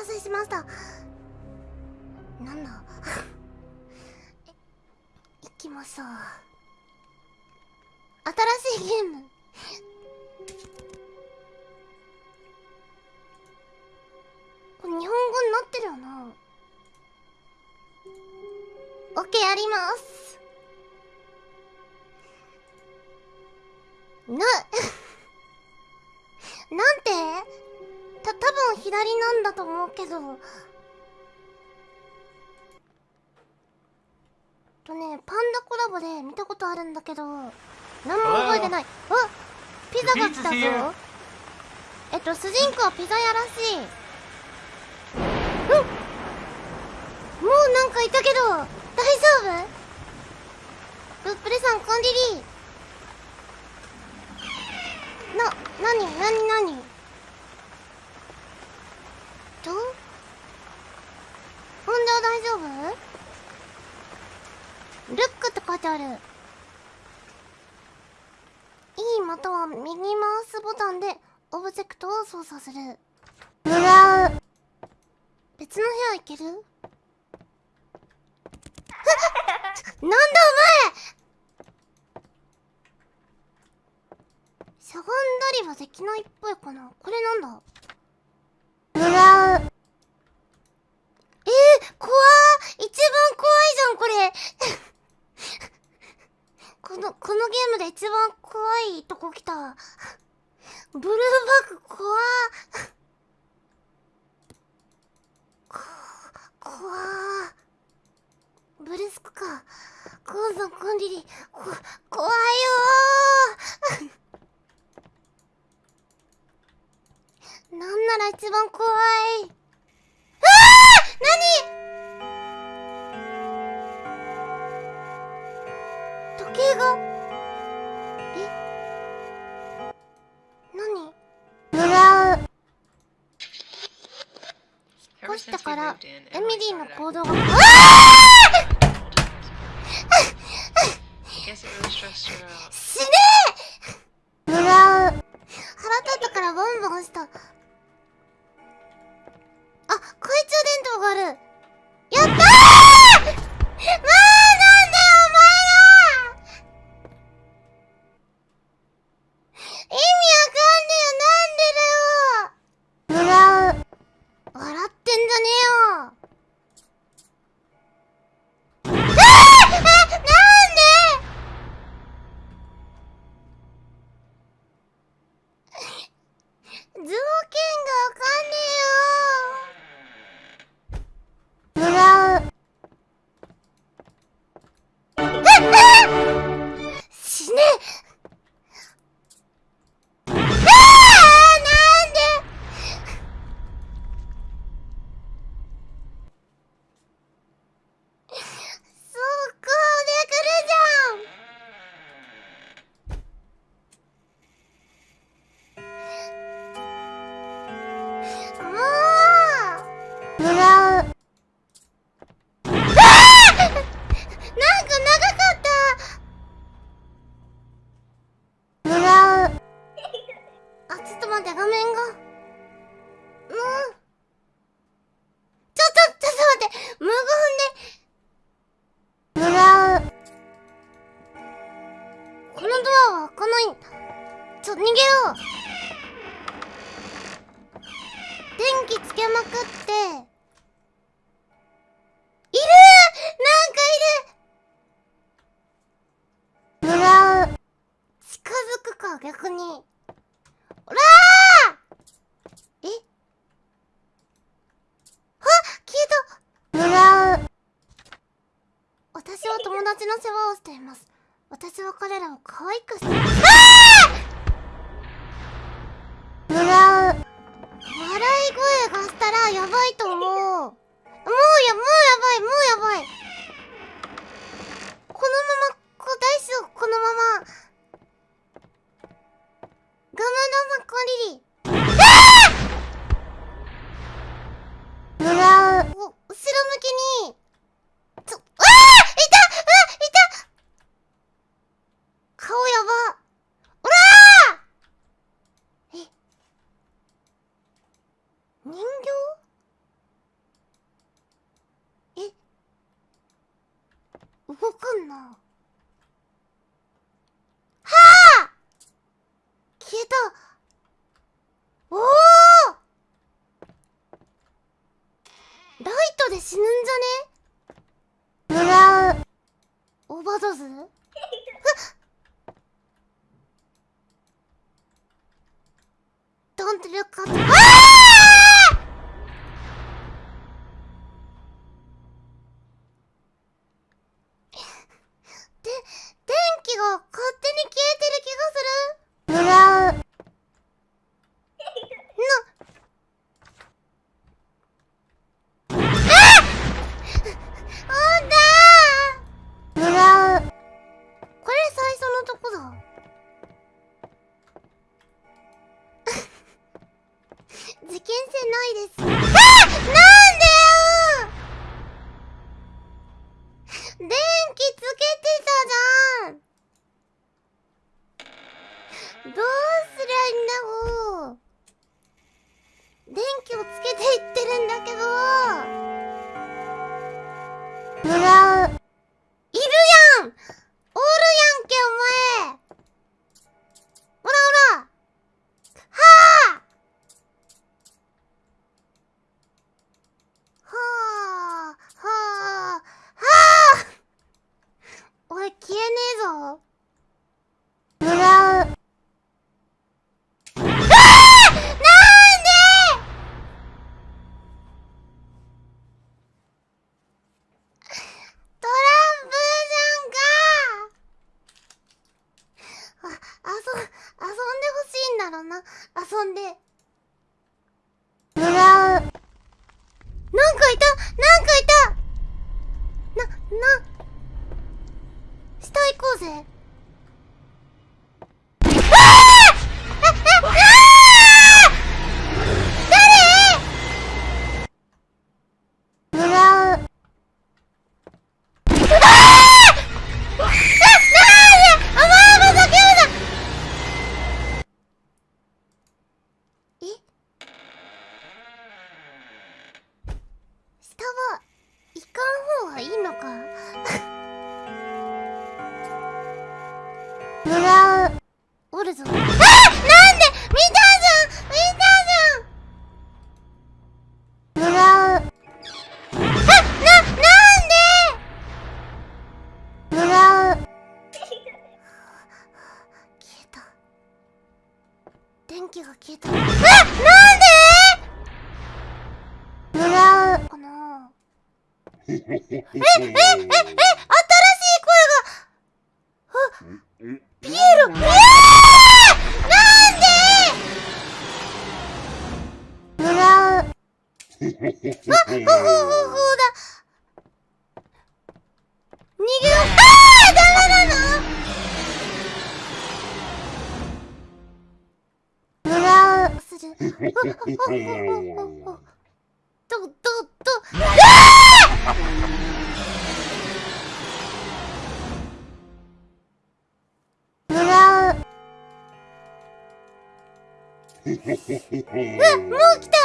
合わせしました。なんだ？行きましょう。新しいゲーム。これ日本語になってるよな。オッケーやります。なな左なんだと思うけど。とねパンダコラボで見たことあるんだけど。何も覚えてない。あピザが来たぞ。えっと主人公はピザ屋らしい。うん。もうなんかいたけど大丈夫？ブップレさんコンディリーな、なになになにとほんでは大丈夫？ルックって書いてある。E または右マウスボタンでオブジェクトを操作する。ブラウ別の部屋行ける？なんだお前！しゃがんだりはできないっぽいかな。これなんだブラウえー、怖ー一番怖いじゃんこれこのこのゲームで一番怖いとこ来た。ブルーバック怖こ怖ブレスクか。コンさんコンリリこ怖いよー。なんなら一番怖い。ああ何？計。え？っ越したから、エミリーの行動が。うあいる！なんかいる！ブラウ近づくか逆に。おらー！え？あ消えた。ブラウ私は友達の世話をしています。私は彼らを可愛くしてああしたらやばいと思う。もうやもうやばいもうやばい。死ぬんじゃね？ブラオーバードーズ？Don't look at はい。逃げう。ああダメなの。ど、ど、ど、ああ。うわ、もう来た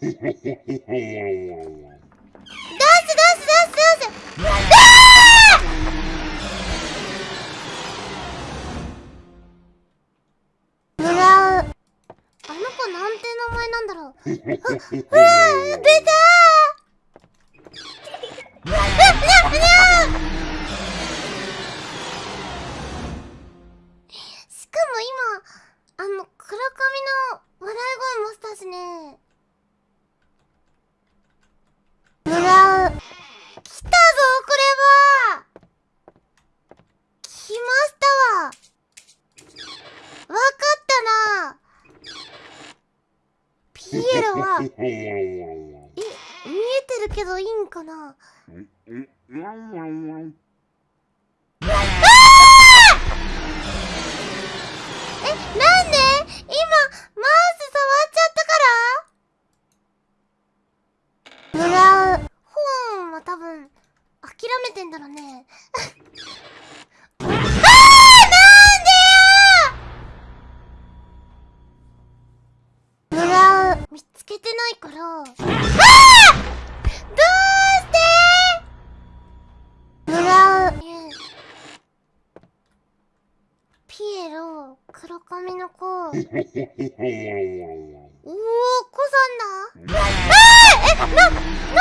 うあの子なんて名前なんだろう。う。出た、しかも今、あの、黒髪の笑い声もしたしね。はえ見えてるけどいいんかな？え、なんで？今、マウス触っちゃったから？ブラウン、ホーンは多分、諦めてんだろうね。見つけてないから。あーどうして?もらうピエロ黒髪の子。おお子さんだ。あえな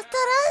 新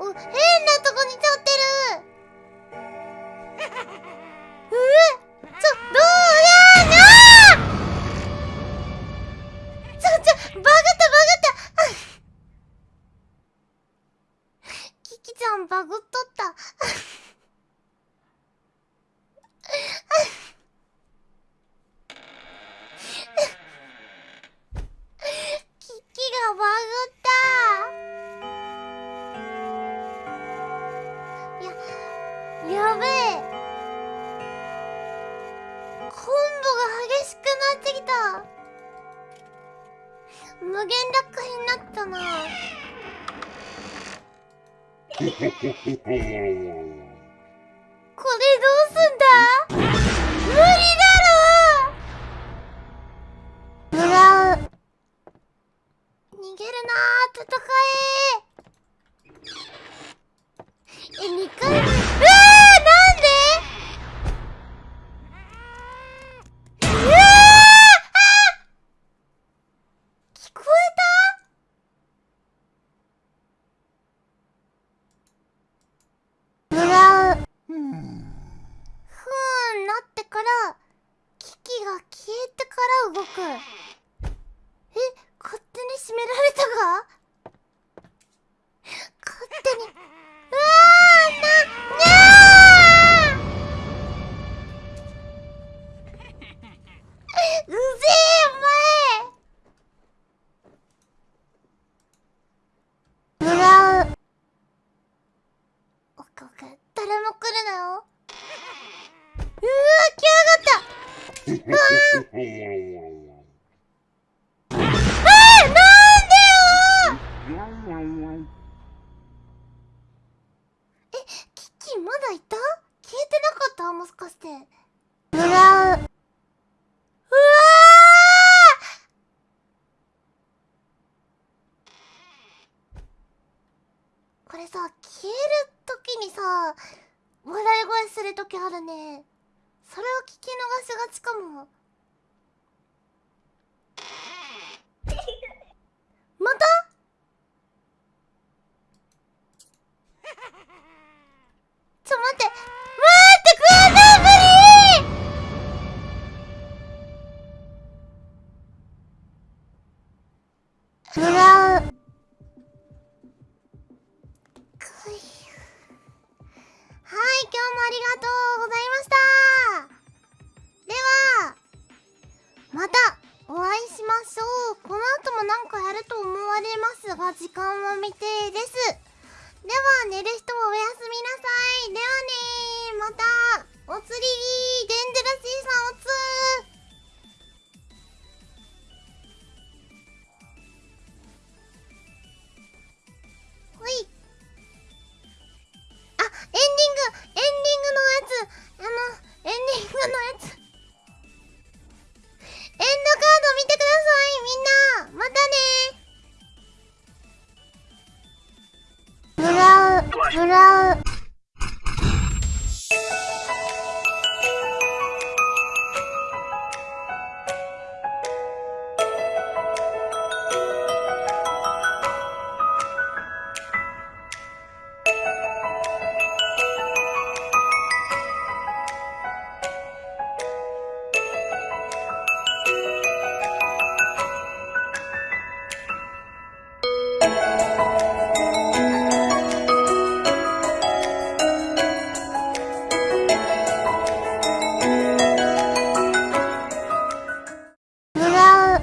哦嘿やべえ。コンボが激しくなってきた。無限落下になったな。誰も来るなよ。うわ来やがった。うわー。あーなんでよえキキまだいた？消えてなかった？もしかして。ブラウンうわーこれさ消える時にさ笑い声する時あるね。それを聞き逃しがちかも。また？われますが時間は未定です。では寝る人はおやすみなさい。ではねまたお釣りデンジェラシーさんおつほい。あエンディングエンディングのやつ。あのエンディングのやつ。エンドカード見てくださいみんな。またねブラウンブラウン